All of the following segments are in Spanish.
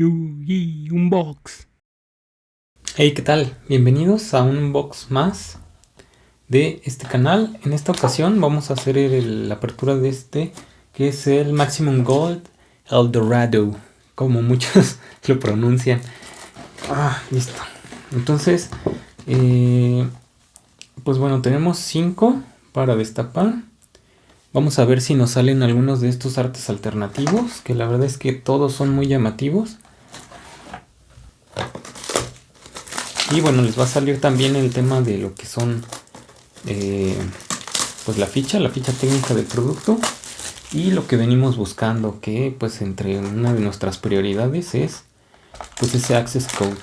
Yugi Unbox. Hey, ¿qué tal? Bienvenidos a un unbox más de este canal. En esta ocasión vamos a hacer la apertura de este, que es el Maximum Gold El Dorado, como muchos lo pronuncian. Ah, listo. Entonces, eh, pues bueno, tenemos 5 para destapar. Vamos a ver si nos salen algunos de estos artes alternativos, que la verdad es que todos son muy llamativos. Y bueno, les va a salir también el tema de lo que son, eh, pues la ficha, la ficha técnica del producto. Y lo que venimos buscando, que pues entre una de nuestras prioridades es pues ese access code.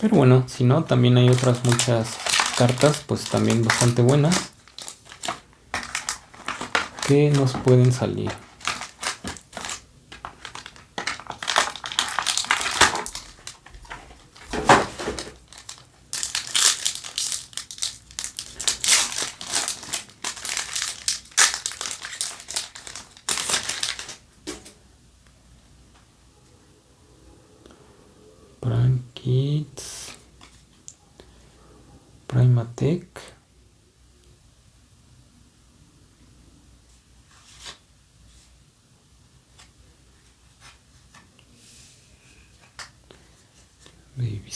Pero bueno, si no, también hay otras muchas cartas, pues también bastante buenas que nos pueden salir. Kids, Primatech. Baby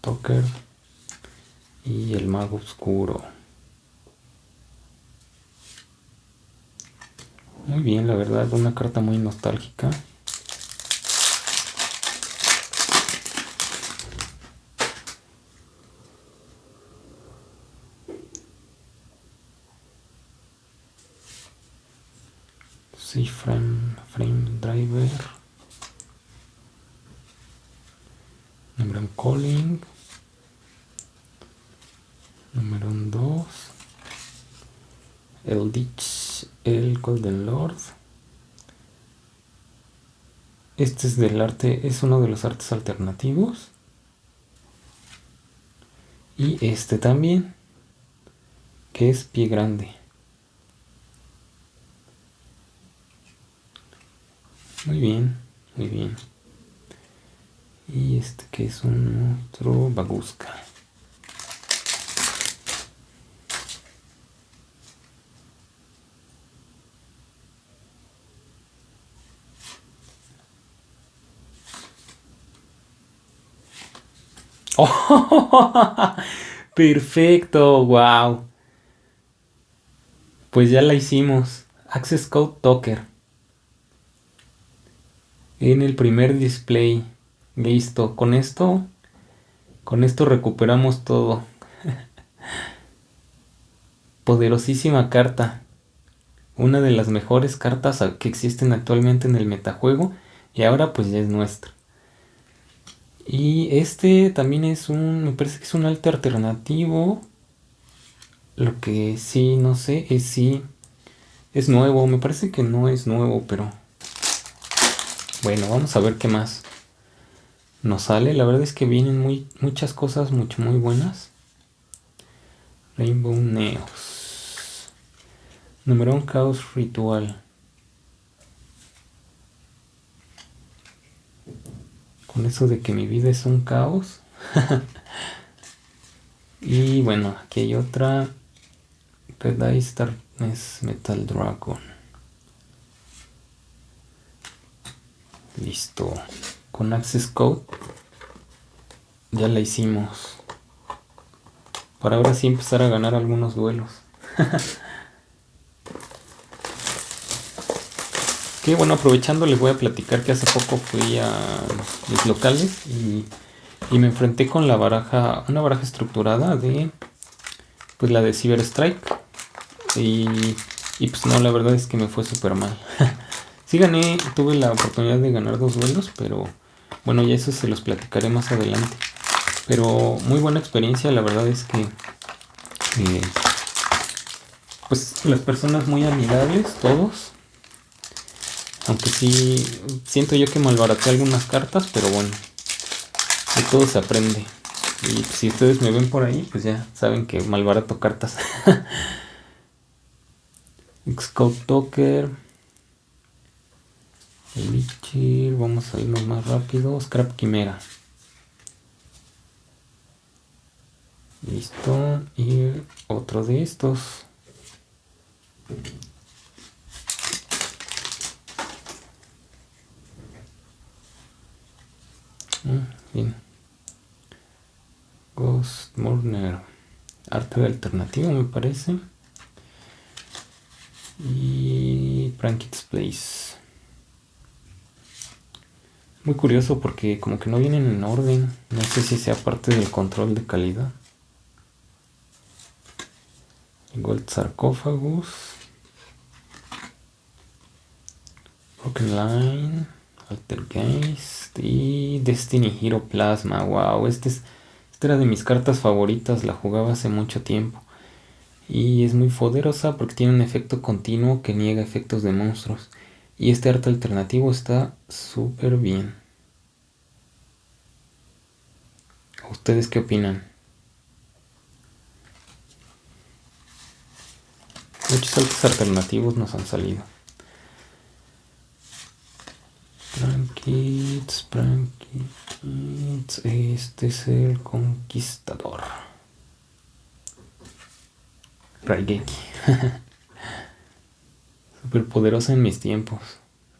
Toker y el mago oscuro. Muy bien, la verdad, una carta muy nostálgica. Sí, frame, frame driver. Número calling. Número 2. El Ditch, el Golden Lord. Este es del arte, es uno de los artes alternativos. Y este también, que es pie grande. Muy bien, muy bien. Y este que es un monstruo bagusca. Perfecto, wow. Pues ya la hicimos. Access Code Docker en el primer display. Listo, con esto, con esto recuperamos todo. Poderosísima carta. Una de las mejores cartas que existen actualmente en el metajuego. Y ahora pues ya es nuestra. Y este también es un, me parece que es un arte alternativo. Lo que sí, no sé, es si es nuevo. Me parece que no es nuevo, pero bueno, vamos a ver qué más nos sale. La verdad es que vienen muy, muchas cosas mucho muy buenas. Rainbow Neos. Número un Caos Ritual. Eso de que mi vida es un caos. y bueno, aquí hay otra. Eye Darkness Metal Dragon. Listo. Con Access Code ya la hicimos. Para ahora sí empezar a ganar algunos duelos. que bueno, aprovechando les voy a platicar que hace poco fui a los locales y, y, me enfrenté con la baraja, una baraja estructurada de, pues la de Cyber Strike. Y, y pues no, la verdad es que me fue súper mal. Sí gané, tuve la oportunidad de ganar dos duelos, pero bueno, ya eso se los platicaré más adelante. Pero muy buena experiencia, la verdad es que eh, pues las personas muy amigables, todos. Aunque sí, siento yo que malbaraté algunas cartas, pero bueno, de todo se aprende. Y si ustedes me ven por ahí, pues ya saben que malbarato cartas. Scout Docker. Lichir, vamos a irnos más rápido. Scrap Quimera. Listo. Y otro de estos. Alternativo me parece. Y Prankits Place. Muy curioso porque como que no vienen en orden. No sé si sea parte del control de calidad. Gold Sarcophagus. Broken Line. Alter Gaze. Y Destiny Hero Plasma. Wow, este es, esta era de mis cartas favoritas. La jugaba hace mucho tiempo. Y es muy poderosa porque tiene un efecto continuo que niega efectos de monstruos. Y este arte alternativo está súper bien. ¿Ustedes qué opinan? Muchos artes alternativos nos han salido. Prankits, Este es el conquistador. Raigeki. Super poderosa en mis tiempos.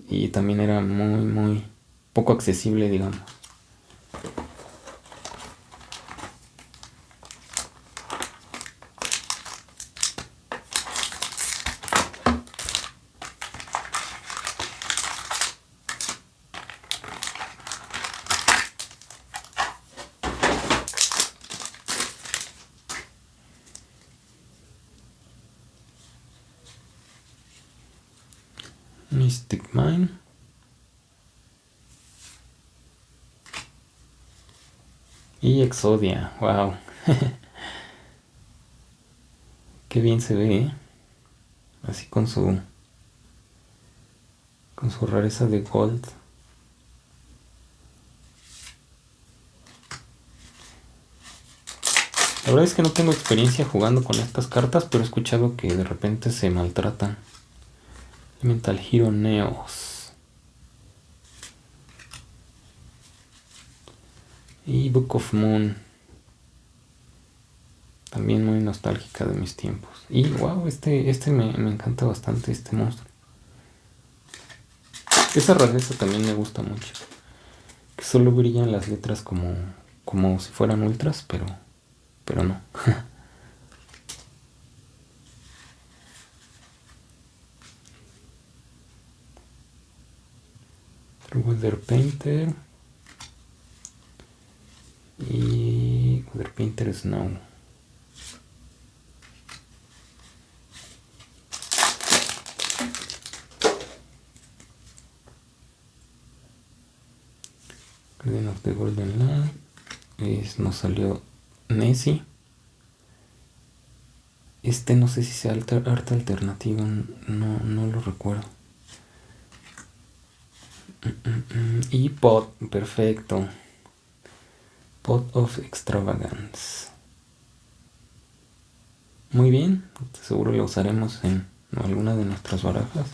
Y también era muy, muy poco accesible, digamos. Y Exodia, wow. Qué bien se ve, ¿eh? Así con su con su rareza de gold. La verdad es que no tengo experiencia jugando con estas cartas, pero he escuchado que de repente se maltratan. Mental Hero Neos. Y Book of Moon. También muy nostálgica de mis tiempos. Y wow, este, este me, encanta bastante, este monstruo. Esa rareza también me gusta mucho. Que solo brillan las letras como, como si fueran ultras, pero, pero no. Weather Painter y Painter Snow. Garden of the Golden Land es, nos salió Nessie. Este no sé si sea arte alternativo no, no lo recuerdo. Y pot, perfecto. Pot of Extravagance. Muy bien, seguro lo usaremos en alguna de nuestras barajas.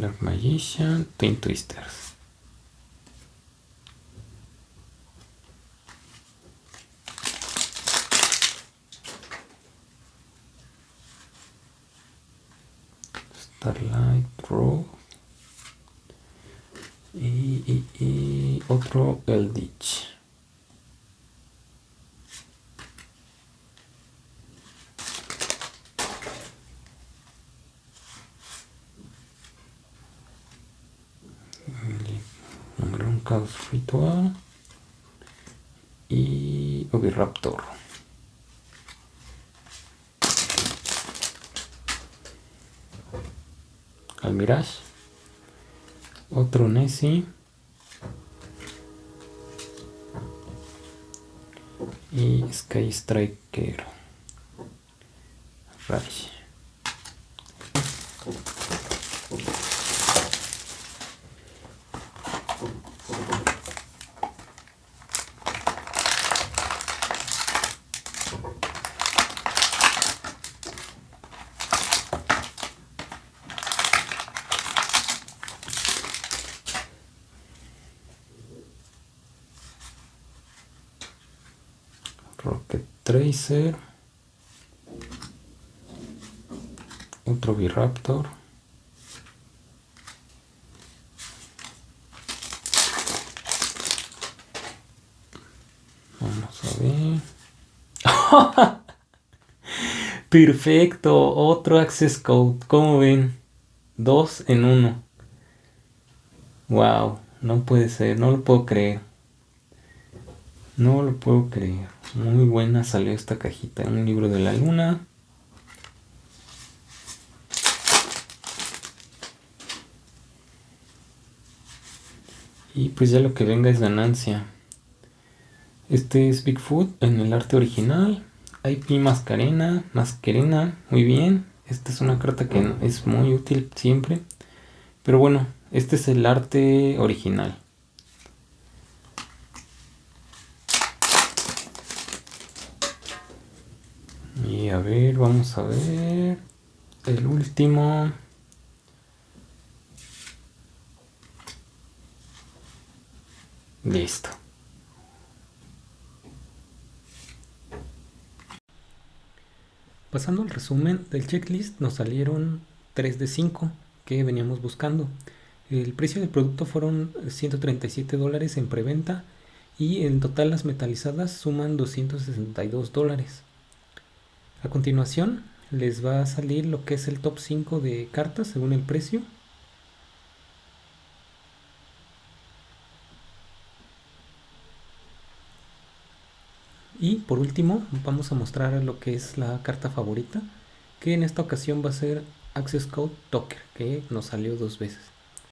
Dark Magician, Twin Twisters. Starlight Road y, y, y otro. Caos Ritual y Oviraptor. Almirage. Otro Nessie. Y Sky Striker. Rocket Tracer. Otro Viraptor. Vamos a ver. Perfecto, otro Access Code. ¿Cómo ven? Dos en uno. Wow, no puede ser, no lo puedo creer. No lo puedo creer. Muy buena salió esta cajita. Un libro de la luna. Y pues ya lo que venga es ganancia. Este es Bigfoot en el arte original. IP Mascarena, Mascarena, muy bien. Esta es una carta que es muy útil siempre. Pero bueno, este es el arte original. Y a ver, vamos a ver. El último. Listo. Pasando al resumen del checklist, nos salieron 3 de 5 que veníamos buscando. El precio del producto fueron 137 dólares en preventa y en total las metalizadas suman 262 dólares. A continuación les va a salir lo que es el top 5 de cartas según el precio. Y por último vamos a mostrar lo que es la carta favorita, que en esta ocasión va a ser Access Code Docker, que nos salió dos veces.